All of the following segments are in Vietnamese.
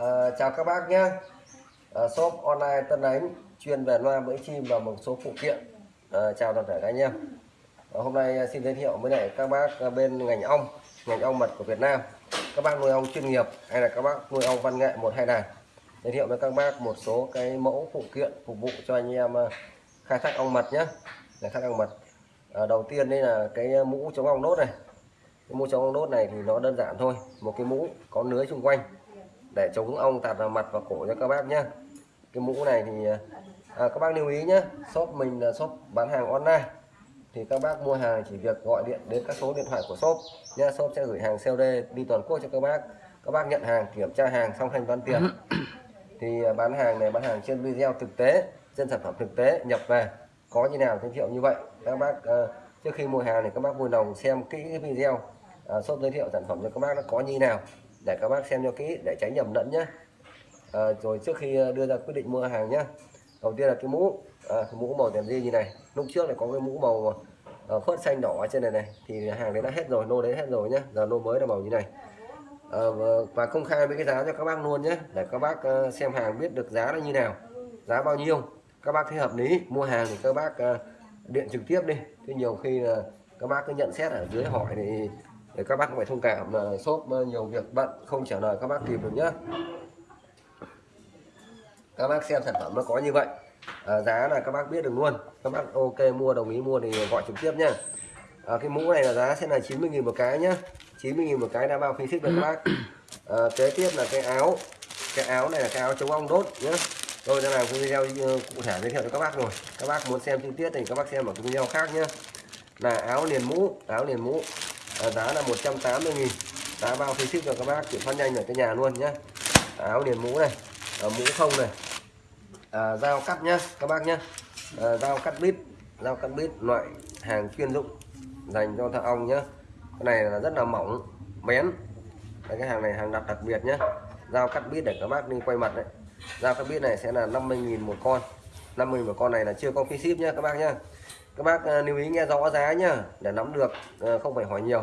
À, chào các bác nhé. À, shop online Tân Ánh chuyên về loa bẫy chim và một số phụ kiện. À, chào toàn thể các anh em. À, hôm nay xin giới thiệu với lại các bác bên ngành ong ngành ong mật của Việt Nam. Các bác nuôi ong chuyên nghiệp hay là các bác nuôi ong văn nghệ một hai đàn? Giới thiệu với các bác một số cái mẫu phụ kiện phục vụ cho anh em khai thác ong mật nhé. Khai thác ong mật. À, đầu tiên đây là cái mũ chống ong đốt này. Cái mũ chống ong đốt này thì nó đơn giản thôi. Một cái mũ có lưới xung quanh để chống ong tạt vào mặt và cổ cho các bác nhé cái mũ này thì à, các bác lưu ý nhé shop mình là shop bán hàng online. Thì các bác mua hàng chỉ việc gọi điện đến các số điện thoại của shop nhé shop sẽ gửi hàng COD đi toàn quốc cho các bác. Các bác nhận hàng kiểm tra hàng xong thanh toán tiền. Thì à, bán hàng này bán hàng trên video thực tế trên sản phẩm thực tế nhập về. Có như nào giới thiệu như vậy? Các bác uh, trước khi mua hàng thì các bác vui lòng xem kỹ cái video. Uh, shop giới thiệu sản phẩm cho các bác nó có như nào để các bác xem cho kỹ để tránh nhầm lẫn nhé à, ờ, rồi trước khi ờ, đưa ra quyết định mua hàng nhé đầu tiên là cái mũ à, cái mũ màu đèn di như này. Lúc trước này có cái mũ màu uh, phớt xanh đỏ trên này này thì hàng đấy đã hết rồi nô đấy hết rồi nhé giờ nô mới là màu như này. À, và công khai với cái giá cho các bác luôn nhé để các bác uh, xem hàng biết được giá nó như nào giá bao nhiêu. Các bác thấy hợp lý mua hàng thì các bác uh, điện trực tiếp đi. Thì nhiều khi là các bác cứ nhận xét ở dưới hỏi thì để các bác phải thông cảm là shop ờ, nhiều việc bận không trả lời các bác kịp được nhá. Các bác xem sản phẩm nó có như vậy. À, giá là các bác biết được luôn. Các bác ok mua đồng ý mua thì gọi trực tiếp nhá. À, cái mũ này là giá sẽ là 90.000 một cái nhá. 90.000 một cái đã bao phí ship được các bác. À, kế tiếp là cái áo. Cái áo này là cái áo chống ong đốt nhé tôi đã làm cái video cụ thể giới thiệu cho các bác rồi. Các bác muốn xem chi tiết thì các bác xem ở cái video khác nhá. Là áo liền mũ áo liền mũ à, giá là 180 nghìn. Giá bao phí ship cho các bác chuyển phát nhanh ở cái nhà luôn nhé áo liền mũ này à, mũ không này. À, dao cắt nhá các bác nhá. À, dao cắt bít dao cắt bít loại hàng chuyên dụng dành cho thợ ong nhá. Cái này là rất là mỏng bén. Đấy, cái hàng này hàng đặt đặc biệt nhá. Dao cắt bít để các bác đi quay mặt đấy. Dao cắt bít này sẽ là 50.000 một con. 50 một con này là chưa có phí ship nhá các bác nhá các bác uh, lưu ý nghe rõ giá nhá để nắm được uh, không phải hỏi nhiều.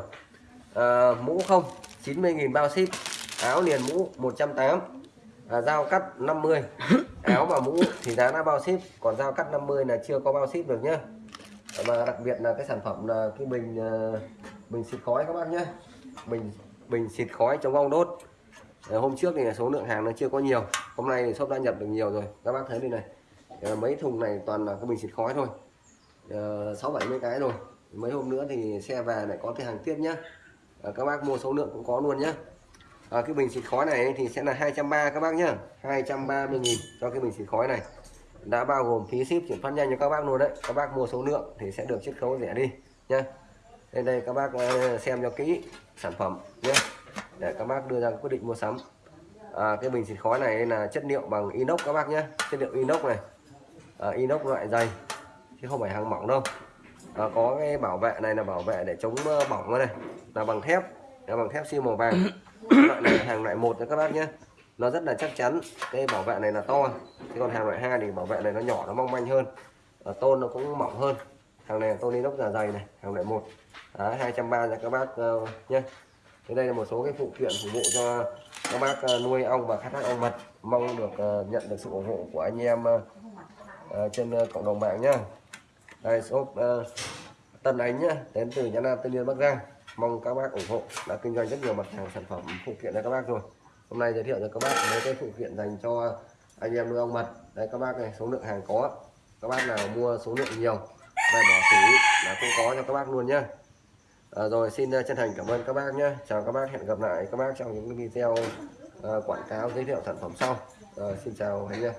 Uh, mũ không 90.000 bao ship áo liền mũ 180 à, dao cắt 50 áo và mũ thì giá đã bao ship còn dao cắt 50 là chưa có bao ship được nhá. Và đặc biệt là cái sản phẩm là cái bình bình xịt khói các bác nhé bình bình xịt khói chống ong đốt. Hôm trước thì số lượng hàng nó chưa có nhiều hôm nay thì shop đã nhập được nhiều rồi. Các bác thấy đây này mấy thùng này toàn là cái bình xịt khói thôi. Ờ, Ờ, sáu bảy mươi cái rồi. Mấy hôm nữa thì xe về lại có cái hàng tiếp nhá. À, các bác mua số lượng cũng có luôn nhá. À, cái bình xịt khói này thì sẽ là 230 các bác nhá. 230 nghìn cho cái bình xịt khói này. Đã bao gồm phí ship chuyển phát nhanh cho các bác luôn đấy. Các bác mua số lượng thì sẽ được chiết khấu rẻ đi nhá. Đây đây các bác xem cho kỹ sản phẩm nhé để các bác đưa ra quyết định mua sắm. À, cái bình xịt khói này là chất liệu bằng inox các bác nhé chất liệu inox này. À, inox loại dày chứ không phải hàng mỏng đâu. À, có cái bảo vệ này là bảo vệ để chống bỏng này là bằng thép. Là bằng thép siêu màu vàng. Loại này hàng loại một cho các bác nhé. Nó rất là chắc chắn. Cái bảo vệ này là to. Chứ còn hàng loại hai thì bảo vệ này nó nhỏ nó mong manh hơn. À, tôn nó cũng mỏng hơn. Hàng này tôn inox là dày này hàng loại một. Hai trăm ba cho các bác uh, nhé. Thế đây là một số cái phụ kiện phục vụ cho các bác nuôi ong và khai thác ong mật. Mong được uh, nhận được sự ủng hộ của anh em uh, trên uh, cộng đồng mạng nhé đây shop uh, Tân Ánh nhá đến từ nhà Nam Tân Yên Bắc Giang. Mong các bác ủng hộ đã kinh doanh rất nhiều mặt hàng sản phẩm phụ kiện cho các bác rồi. Hôm nay giới thiệu cho các bác mấy cái phụ kiện dành cho anh em nuôi ong mật. Đây các bác này số lượng hàng có. Các bác nào mua số lượng nhiều về bỏ xỉ là không có cho các bác luôn nhá. À, rồi xin ờ, chân thành cảm ơn các bác nhé chào các bác hẹn gặp lại các bác trong những video uh, quảng cáo giới thiệu sản phẩm sau. À, xin chào anh nhé